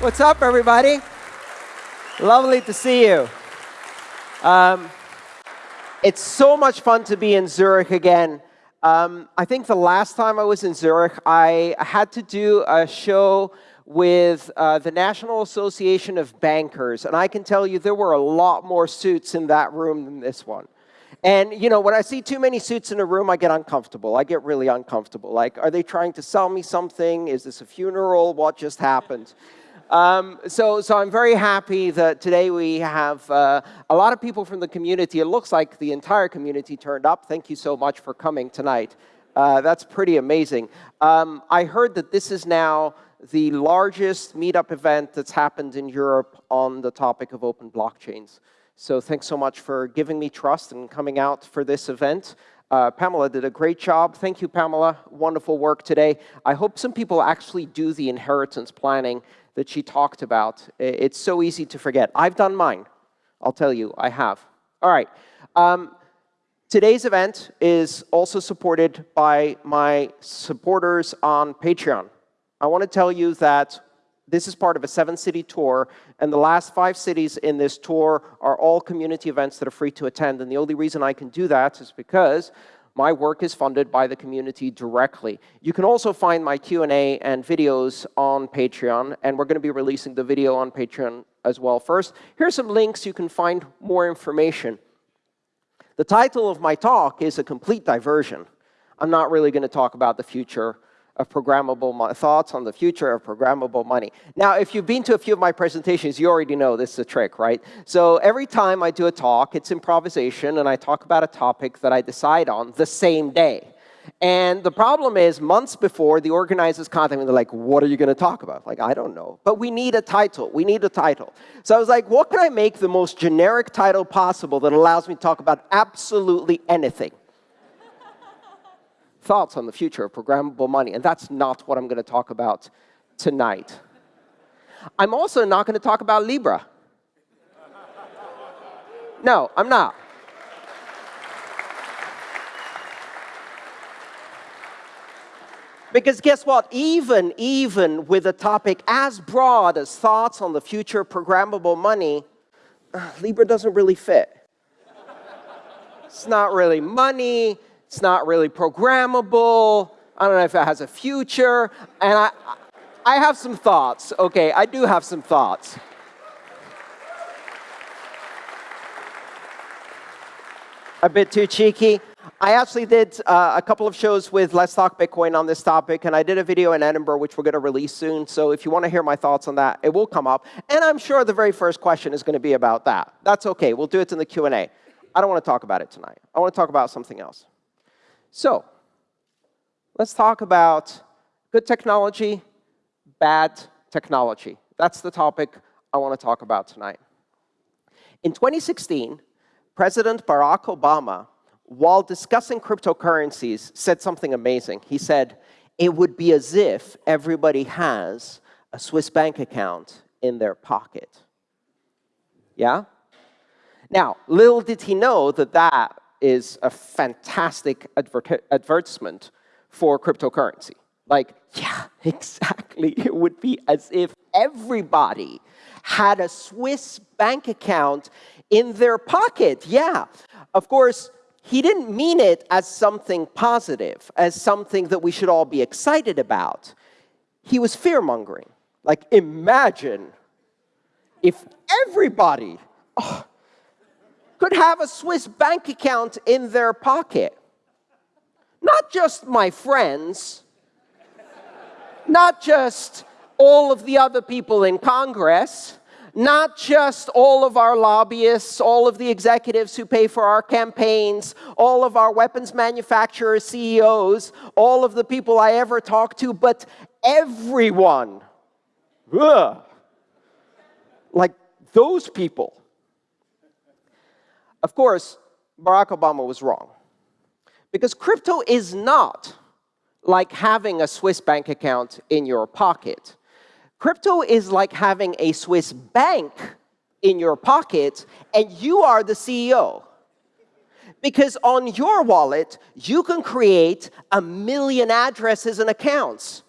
What's up, everybody? Lovely to see you. Um, it's so much fun to be in Zurich again. Um, I think the last time I was in Zurich, I had to do a show with uh, the National Association of Bankers, and I can tell you there were a lot more suits in that room than this one. And you know, when I see too many suits in a room, I get uncomfortable. I get really uncomfortable. Like, are they trying to sell me something? Is this a funeral? What just happened? Um, so, so I'm very happy that today we have uh, a lot of people from the community. It looks like the entire community turned up. Thank you so much for coming tonight. Uh, that's pretty amazing. Um, I heard that this is now the largest meetup event that's happened in Europe on the topic of open blockchains. So thanks so much for giving me trust and coming out for this event. Uh, Pamela did a great job. Thank you, Pamela. Wonderful work today. I hope some people actually do the inheritance planning that she talked about. It's so easy to forget. I've done mine. I'll tell you, I have. All right. Um, today's event is also supported by my supporters on Patreon. I want to tell you that this is part of a seven-city tour, and the last five cities in this tour are all community events that are free to attend. And the only reason I can do that is because my work is funded by the community directly. You can also find my Q&A and videos on Patreon, and we're going to be releasing the video on Patreon as well first. Here are some links you can find more information. The title of my talk is a complete diversion. I'm not really going to talk about the future of programmable thoughts on the future of programmable money. Now, if you've been to a few of my presentations, you already know this is a trick, right? So every time I do a talk, it's improvisation, and I talk about a topic that I decide on the same day. And the problem is, months before, the organizers contact me, they're like, what are you going to talk about? Like, I don't know. But we need a title. We need a title. So I was like, what can I make the most generic title possible that allows me to talk about absolutely anything? Thoughts on the future of programmable money, and that's not what I'm going to talk about tonight. I'm also not going to talk about Libra. No, I'm not. Because guess what? Even, even with a topic as broad as thoughts on the future of programmable money, uh, Libra doesn't really fit. It's not really money. It's not really programmable. I don't know if it has a future. And I, I have some thoughts. OK, I do have some thoughts. A bit too cheeky. I actually did uh, a couple of shows with Let's Talk Bitcoin on this topic, and I did a video in Edinburgh, which we're going to release soon. So if you want to hear my thoughts on that, it will come up. And I'm sure the very first question is going to be about that. That's OK. We'll do it in the Q&A. I don't want to talk about it tonight. I want to talk about something else. So let's talk about good technology, bad technology. That's the topic I want to talk about tonight. In 2016, President Barack Obama, while discussing cryptocurrencies, said something amazing. He said, it would be as if everybody has a Swiss bank account in their pocket. Yeah? Now, little did he know that that is a fantastic advertisement for cryptocurrency. Like, yeah, exactly. It would be as if everybody had a Swiss bank account in their pocket. Yeah. Of course, he didn't mean it as something positive, as something that we should all be excited about. He was fear-mongering. Like, imagine if everybody, oh, could have a Swiss bank account in their pocket. Not just my friends, not just all of the other people in Congress, not just all of our lobbyists, all of the executives who pay for our campaigns, all of our weapons manufacturer CEOs, all of the people I ever talk to, but everyone. Ugh. Like those people. Of course, Barack Obama was wrong. Because crypto is not like having a Swiss bank account in your pocket. Crypto is like having a Swiss bank in your pocket, and you are the CEO. Because on your wallet, you can create a million addresses and accounts.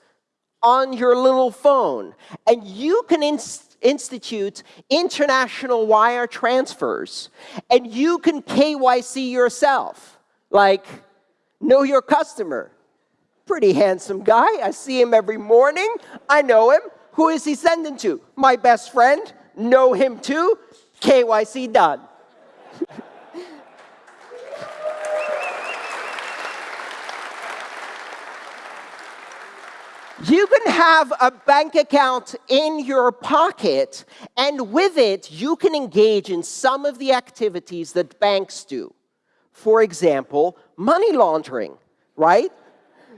on your little phone. And you can inst institute international wire transfers. And you can KYC yourself. Like, know your customer. Pretty handsome guy. I see him every morning. I know him. Who is he sending to? My best friend. Know him too. KYC done. You can have a bank account in your pocket, and with it, you can engage in some of the activities that banks do. For example, money laundering, right?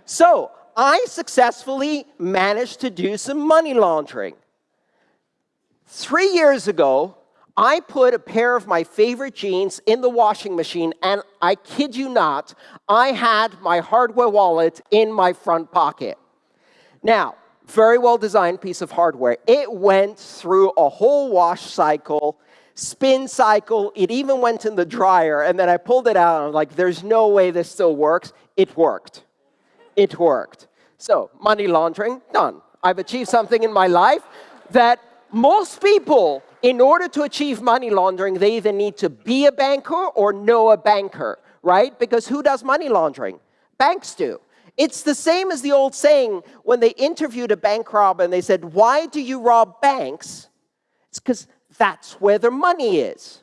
So I successfully managed to do some money laundering. Three years ago, I put a pair of my favorite jeans in the washing machine, and I kid you not, I had my hardware wallet in my front pocket. Now, very well-designed piece of hardware. It went through a whole wash cycle, spin cycle. It even went in the dryer, and then I pulled it out, and I'm like, there's no way this still works. It worked. It worked. So, money laundering, done. I've achieved something in my life that most people, in order to achieve money laundering, they either need to be a banker or know a banker, right? Because who does money laundering? Banks do. It's the same as the old saying when they interviewed a bank robber and they said, why do you rob banks? It's because that's where their money is,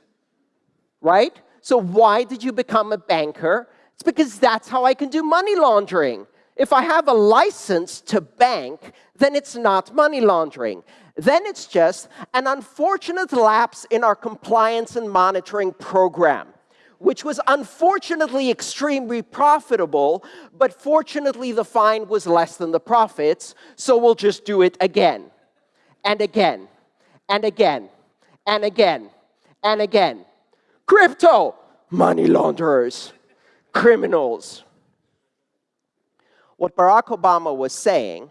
right? So why did you become a banker? It's because that's how I can do money laundering. If I have a license to bank, then it's not money laundering. Then it's just an unfortunate lapse in our compliance and monitoring program which was unfortunately extremely profitable, but fortunately the fine was less than the profits, so we'll just do it again, and again, and again, and again, and again. Crypto, money launderers, criminals. What Barack Obama was saying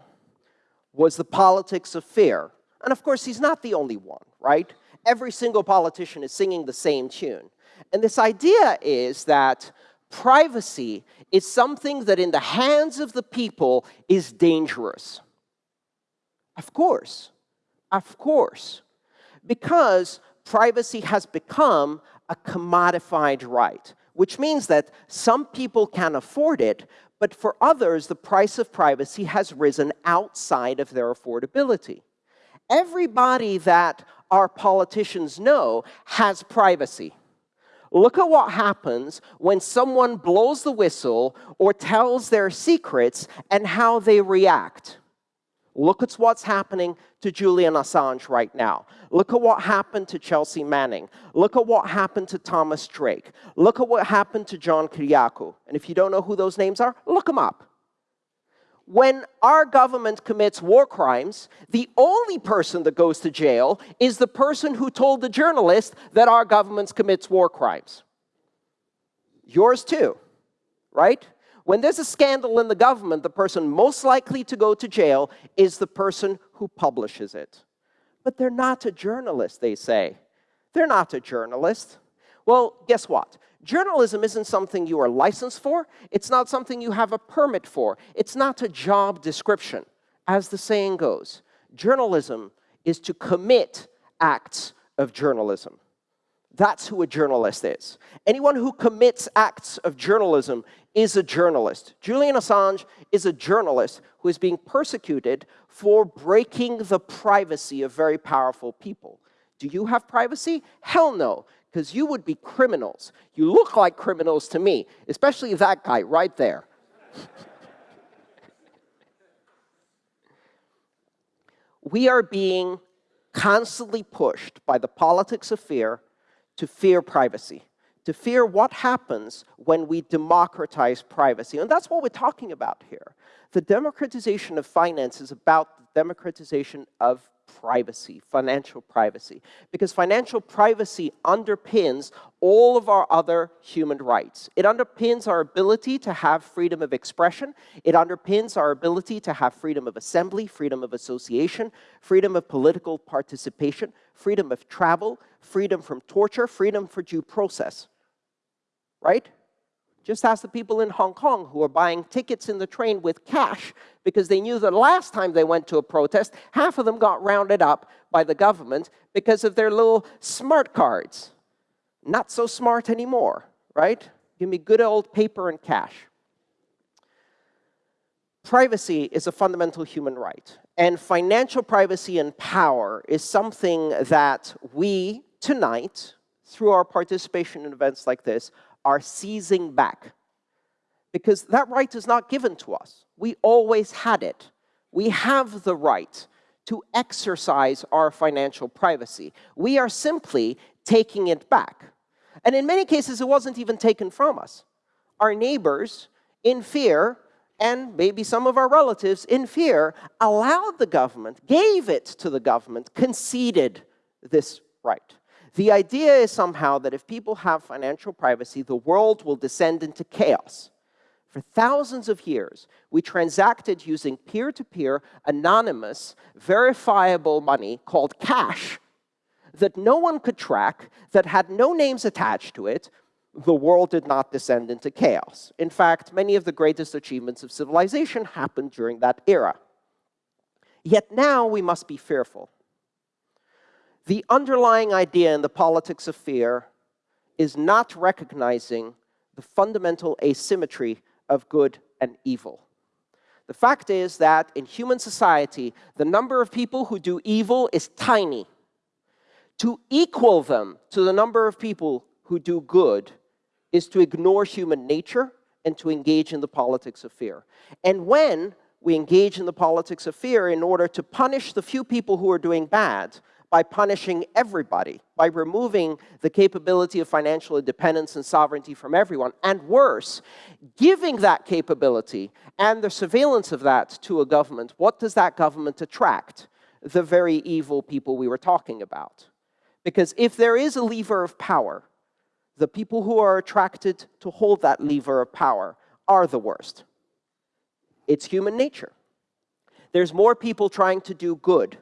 was the politics of fear. And of course, he's not the only one, right? Every single politician is singing the same tune. And this idea is that privacy is something that in the hands of the people is dangerous. Of course, of course, because privacy has become a commodified right, which means that some people can afford it, but for others, the price of privacy has risen outside of their affordability. Everybody that our politicians know has privacy. Look at what happens when someone blows the whistle or tells their secrets and how they react. Look at what's happening to Julian Assange right now. Look at what happened to Chelsea Manning. Look at what happened to Thomas Drake. Look at what happened to John Kiriakou. And if you don't know who those names are, look them up when our government commits war crimes, the only person that goes to jail is the person who told the journalist that our government commits war crimes. Yours too, right? When there's a scandal in the government, the person most likely to go to jail is the person who publishes it. But they're not a journalist, they say. They're not a journalist. Well, guess what? Journalism isn't something you are licensed for. It's not something you have a permit for. It's not a job description. As the saying goes, journalism is to commit acts of journalism. That's who a journalist is. Anyone who commits acts of journalism is a journalist. Julian Assange is a journalist who is being persecuted for breaking the privacy of very powerful people. Do you have privacy? Hell no because you would be criminals. You look like criminals to me, especially that guy right there. we are being constantly pushed by the politics of fear to fear privacy, to fear what happens when we democratize privacy. And that's what we're talking about here. The democratization of finance is about the democratization of privacy, financial privacy, because financial privacy underpins all of our other human rights. It underpins our ability to have freedom of expression. It underpins our ability to have freedom of assembly, freedom of association, freedom of political participation, freedom of travel, freedom from torture, freedom for due process. Right? Just ask the people in Hong Kong who are buying tickets in the train with cash because they knew the last time they went to a protest, half of them got rounded up by the government because of their little smart cards. Not so smart anymore, right? Give me good old paper and cash. Privacy is a fundamental human right. And financial privacy and power is something that we, tonight, through our participation in events like this, are seizing back. Because that right is not given to us. We always had it. We have the right to exercise our financial privacy. We are simply taking it back. And in many cases, it wasn't even taken from us. Our neighbors, in fear, and maybe some of our relatives, in fear, allowed the government, gave it to the government, conceded this right. The idea is somehow that if people have financial privacy, the world will descend into chaos. For thousands of years, we transacted using peer-to-peer, -peer, anonymous, verifiable money called cash that no one could track, that had no names attached to it, the world did not descend into chaos. In fact, many of the greatest achievements of civilization happened during that era. Yet now we must be fearful. The underlying idea in the politics of fear is not recognizing the fundamental asymmetry of good and evil. The fact is that in human society, the number of people who do evil is tiny. To equal them to the number of people who do good is to ignore human nature and to engage in the politics of fear. And when we engage in the politics of fear in order to punish the few people who are doing bad by punishing everybody, by removing the capability of financial independence and sovereignty from everyone, and worse, giving that capability and the surveillance of that to a government, what does that government attract? The very evil people we were talking about. Because if there is a lever of power, the people who are attracted to hold that lever of power are the worst. It's human nature. There's more people trying to do good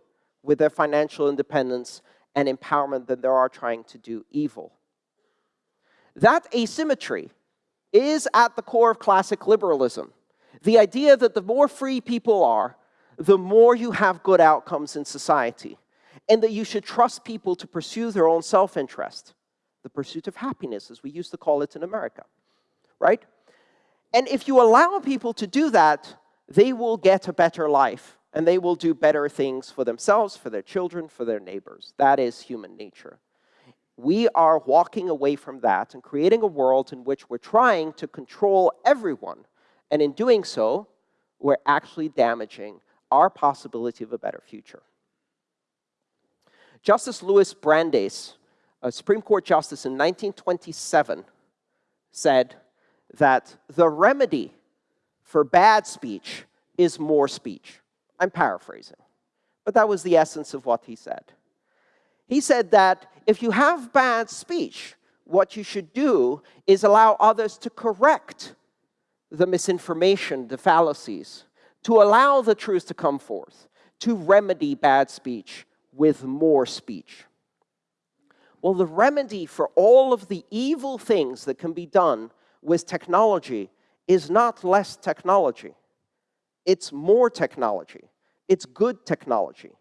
with their financial independence and empowerment than there are trying to do evil. That asymmetry is at the core of classic liberalism. The idea that the more free people are, the more you have good outcomes in society, and that you should trust people to pursue their own self-interest the pursuit of happiness, as we used to call it in America, right? And if you allow people to do that, they will get a better life, and they will do better things for themselves, for their children, for their neighbors. That is human nature. We are walking away from that and creating a world in which we're trying to control everyone. And in doing so, we're actually damaging our possibility of a better future. Justice Louis Brandeis a Supreme Court justice in 1927 said that the remedy for bad speech is more speech. I'm paraphrasing, but that was the essence of what he said. He said that if you have bad speech, what you should do is allow others to correct the misinformation, the fallacies, to allow the truth to come forth, to remedy bad speech with more speech. Well, the remedy for all of the evil things that can be done with technology is not less technology. It's more technology. It's good technology.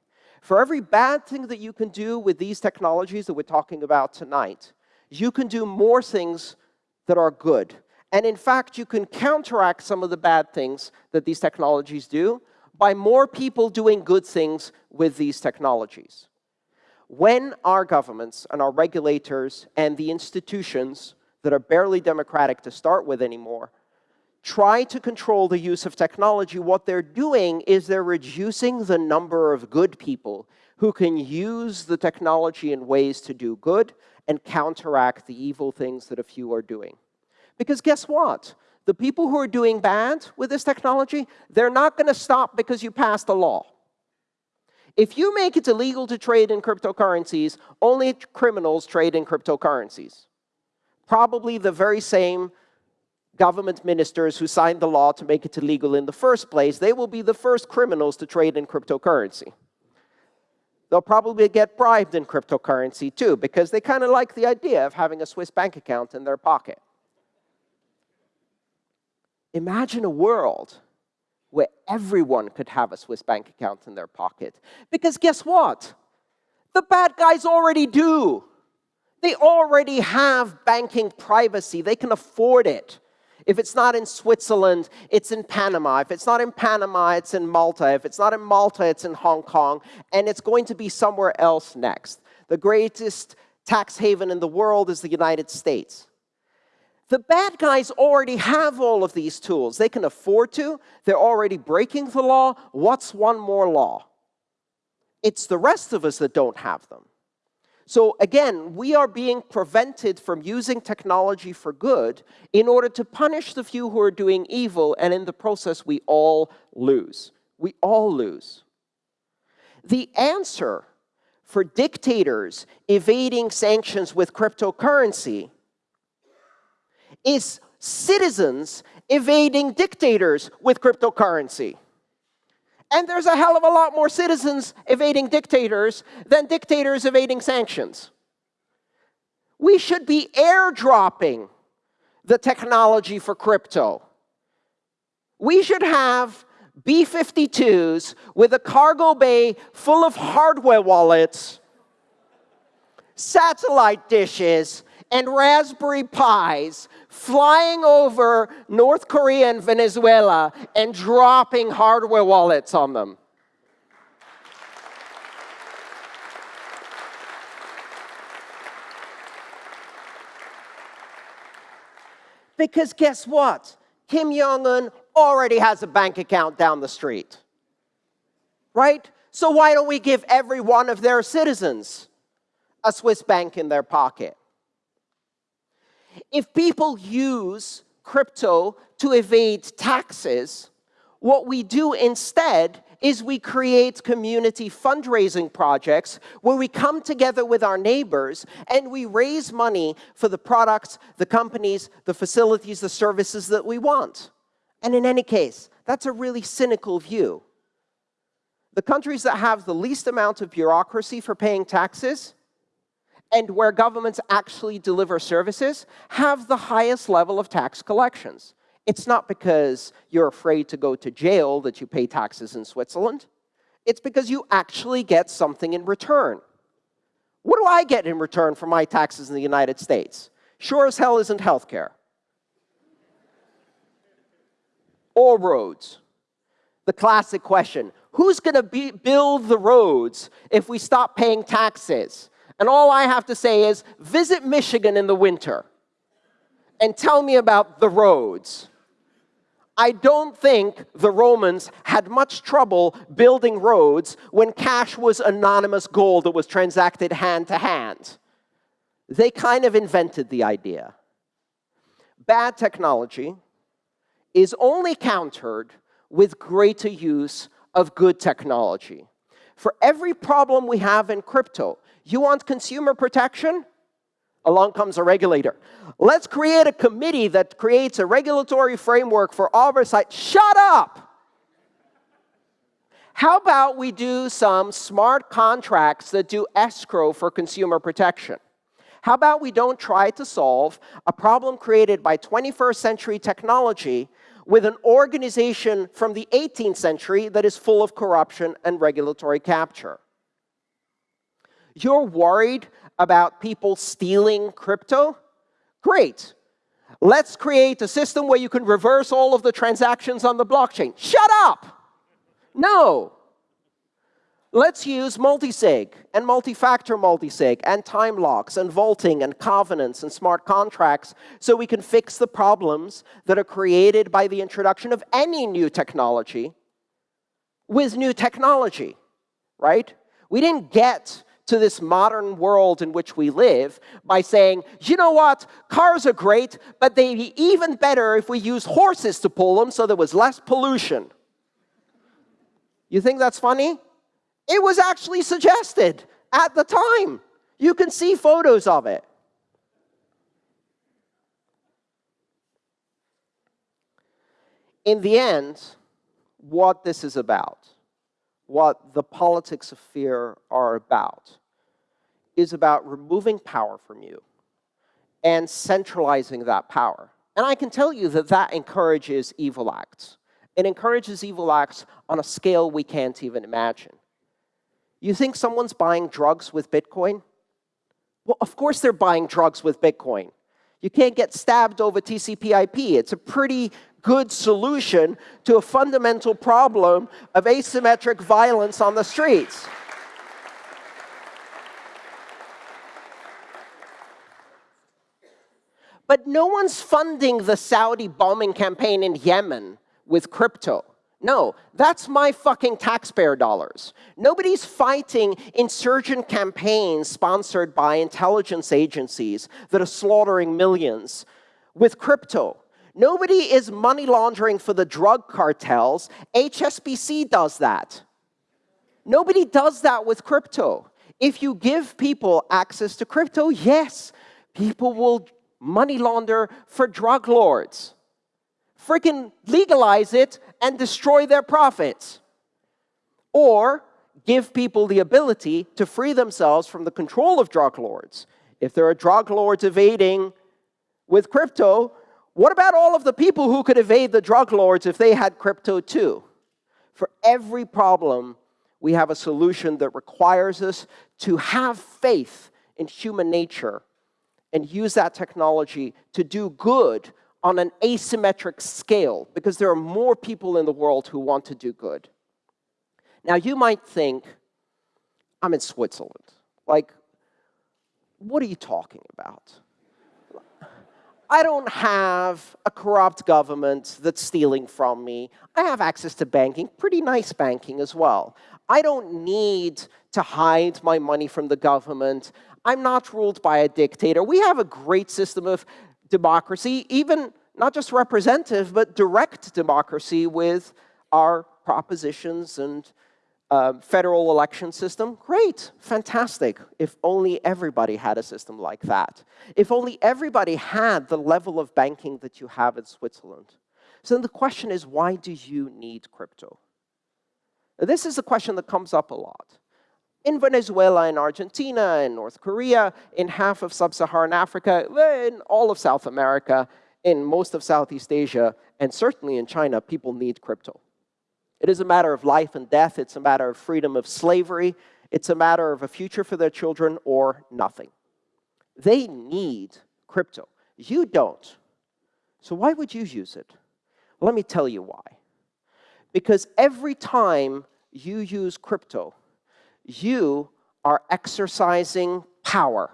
For every bad thing that you can do with these technologies that we're talking about tonight, you can do more things that are good. And in fact, you can counteract some of the bad things that these technologies do by more people doing good things with these technologies when our governments and our regulators and the institutions that are barely democratic to start with anymore try to control the use of technology, what they're doing is they're reducing the number of good people who can use the technology in ways to do good and counteract the evil things that a few are doing. Because guess what? The people who are doing bad with this technology, they're not going to stop because you passed a law. If you make it illegal to trade in cryptocurrencies, only criminals trade in cryptocurrencies. Probably the very same government ministers who signed the law to make it illegal in the first place, they will be the first criminals to trade in cryptocurrency. They'll probably get bribed in cryptocurrency too, because they kind of like the idea of having a Swiss bank account in their pocket. imagine a world where everyone could have a Swiss bank account in their pocket. Because guess what? The bad guys already do. They already have banking privacy. They can afford it. If it's not in Switzerland, it's in Panama. If it's not in Panama, it's in Malta. If it's not in Malta, it's in Hong Kong. And it's going to be somewhere else next. The greatest tax haven in the world is the United States. The bad guys already have all of these tools. They can afford to. They're already breaking the law. What's one more law? It's the rest of us that don't have them. So again, we are being prevented from using technology for good in order to punish the few who are doing evil, and in the process, we all lose. We all lose. The answer for dictators evading sanctions with cryptocurrency is citizens evading dictators with cryptocurrency. And there's a hell of a lot more citizens evading dictators than dictators evading sanctions. We should be airdropping the technology for crypto. We should have B-52s with a cargo bay full of hardware wallets, satellite dishes, and Raspberry Pis flying over North Korea and Venezuela and dropping hardware wallets on them. Because guess what? Kim Jong-un already has a bank account down the street. Right? So why don't we give every one of their citizens a Swiss bank in their pocket? If people use crypto to evade taxes, what we do instead is we create community fundraising projects where we come together with our neighbors and we raise money for the products, the companies, the facilities, the services that we want. And in any case, that's a really cynical view. The countries that have the least amount of bureaucracy for paying taxes and where governments actually deliver services have the highest level of tax collections. It's not because you're afraid to go to jail that you pay taxes in Switzerland. It's because you actually get something in return. What do I get in return for my taxes in the United States? Sure as hell isn't healthcare. Or roads. The classic question, who's going to build the roads if we stop paying taxes? And all I have to say is, visit Michigan in the winter and tell me about the roads. I don't think the Romans had much trouble building roads when cash was anonymous gold that was transacted hand to hand. They kind of invented the idea. Bad technology is only countered with greater use of good technology. For every problem we have in crypto, you want consumer protection? Along comes a regulator. Let's create a committee that creates a regulatory framework for oversight. Shut up! How about we do some smart contracts that do escrow for consumer protection? How about we don't try to solve a problem created by 21st century technology with an organization from the 18th century that is full of corruption and regulatory capture? You're worried about people stealing crypto? Great. Let's create a system where you can reverse all of the transactions on the blockchain. Shut up! No. Let's use multisig and multi-factor multisig and time locks and vaulting and covenants and smart contracts so we can fix the problems that are created by the introduction of any new technology with new technology, right? We didn't get to this modern world in which we live by saying, you know what, cars are great, but they'd be even better if we used horses to pull them so there was less pollution. You think that's funny? It was actually suggested at the time. You can see photos of it. In the end, what this is about what the politics of fear are about is about removing power from you and centralizing that power. and I can tell you that that encourages evil acts. It encourages evil acts on a scale we can't even imagine. You think someone's buying drugs with Bitcoin? Well, of course they're buying drugs with Bitcoin. You can't get stabbed over TCP IP. It's a pretty good solution to a fundamental problem of asymmetric violence on the streets. But no one's funding the Saudi bombing campaign in Yemen with crypto. No, that's my fucking taxpayer dollars. Nobody's fighting insurgent campaigns sponsored by intelligence agencies that are slaughtering millions with crypto. Nobody is money laundering for the drug cartels. HSBC does that. Nobody does that with crypto. If you give people access to crypto, yes, people will money launder for drug lords. Freaking legalize it and destroy their profits. Or give people the ability to free themselves from the control of drug lords. If there are drug lords evading with crypto, what about all of the people who could evade the drug lords if they had crypto too? For every problem, we have a solution that requires us to have faith in human nature and use that technology to do good on an asymmetric scale because there are more people in the world who want to do good. Now, you might think, I'm in Switzerland. Like, what are you talking about? I don't have a corrupt government that's stealing from me. I have access to banking, pretty nice banking as well. I don't need to hide my money from the government. I'm not ruled by a dictator. We have a great system of democracy, even not just representative, but direct democracy with our propositions and uh, federal election system. Great, fantastic. If only everybody had a system like that. If only everybody had the level of banking that you have in Switzerland. So then the question is, why do you need crypto? This is a question that comes up a lot in Venezuela, in Argentina, in North Korea, in half of sub-Saharan Africa, in all of South America, in most of Southeast Asia, and certainly in China, people need crypto. It is a matter of life and death. It's a matter of freedom of slavery. It's a matter of a future for their children or nothing. They need crypto. You don't. So why would you use it? Let me tell you why. Because every time you use crypto, you are exercising power.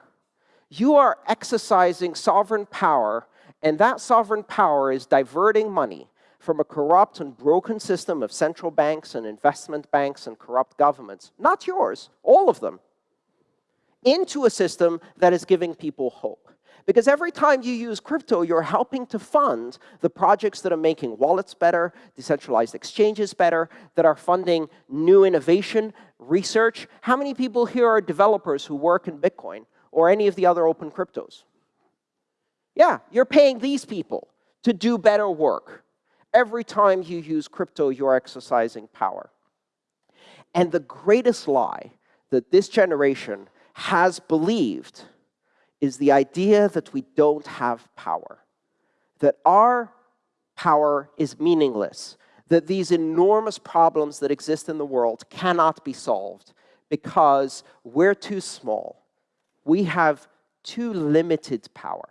You are exercising sovereign power, and that sovereign power is diverting money from a corrupt and broken system of central banks and investment banks and corrupt governments, not yours, all of them, into a system that is giving people hope. Because every time you use crypto, you're helping to fund the projects that are making wallets better, decentralized exchanges better, that are funding new innovation, research. How many people here are developers who work in Bitcoin or any of the other open cryptos? Yeah, you're paying these people to do better work. Every time you use crypto, you're exercising power. And the greatest lie that this generation has believed is the idea that we don't have power, that our power is meaningless, that these enormous problems that exist in the world cannot be solved because we're too small. We have too limited power.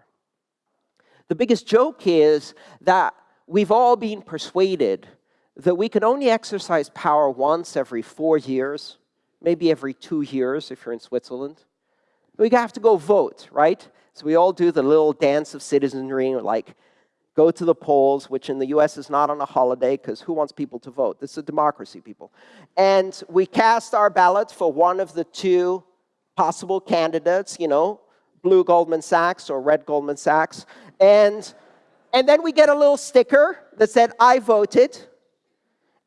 The biggest joke is that we've all been persuaded that we can only exercise power once every four years, maybe every two years if you're in Switzerland we have to go vote, right? So we all do the little dance of citizenry, like go to the polls, which in the US is not on a holiday, because who wants people to vote? This is a democracy, people. And we cast our ballot for one of the two possible candidates, you know, blue Goldman Sachs or red Goldman Sachs. And, and then we get a little sticker that said, I voted.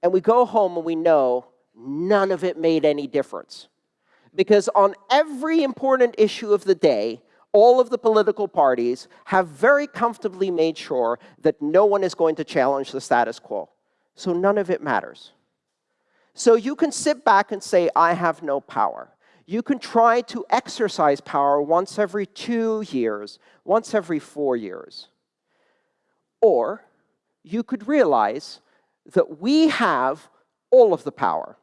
And we go home and we know none of it made any difference because on every important issue of the day, all of the political parties have very comfortably made sure that no one is going to challenge the status quo. So none of it matters. So you can sit back and say, I have no power. You can try to exercise power once every two years, once every four years. Or you could realize that we have all of the power.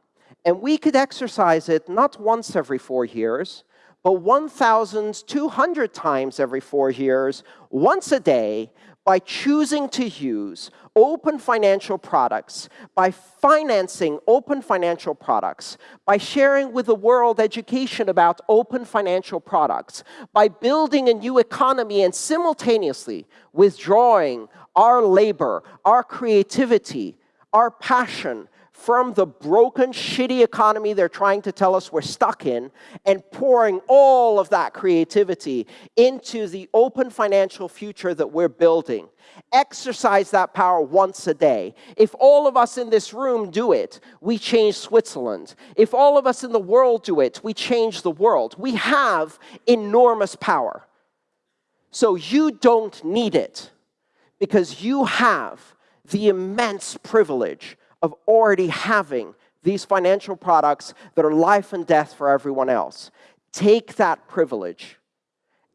And we could exercise it not once every four years, but 1,200 times every four years, once a day, by choosing to use open financial products, by financing open financial products, by sharing with the world education about open financial products, by building a new economy and simultaneously withdrawing our labor, our creativity, our passion from the broken, shitty economy they're trying to tell us we're stuck in and pouring all of that creativity into the open financial future that we're building. Exercise that power once a day. If all of us in this room do it, we change Switzerland. If all of us in the world do it, we change the world. We have enormous power. So you don't need it because you have the immense privilege of already having these financial products that are life and death for everyone else. Take that privilege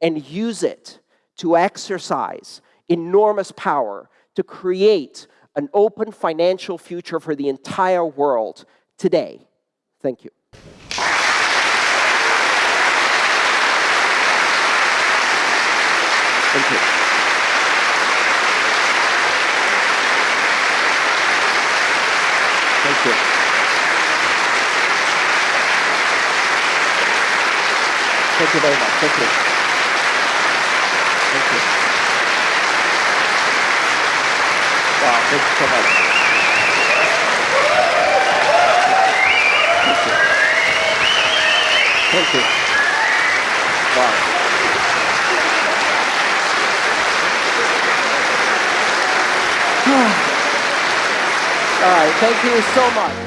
and use it to exercise enormous power to create an open financial future for the entire world today. Thank you. Thank you very much. Thank you. Thank you. Wow, thank you so much. Thank you. Thank you. Wow. All right, thank you so much.